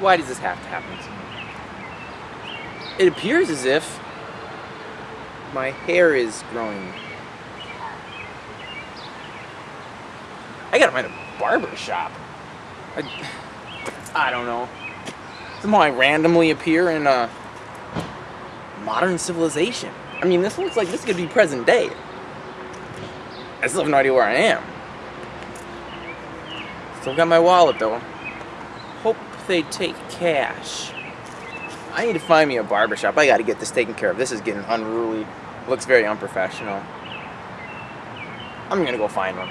Why does this have to happen to me? It appears as if my hair is growing. I gotta find a barber shop. I, I don't know. Somehow I randomly appear in a modern civilization. I mean, this looks like this could be present day. I still have no idea where I am. Still got my wallet though. Hope they take cash. I need to find me a barbershop. I gotta get this taken care of. This is getting unruly. Looks very unprofessional. I'm gonna go find one.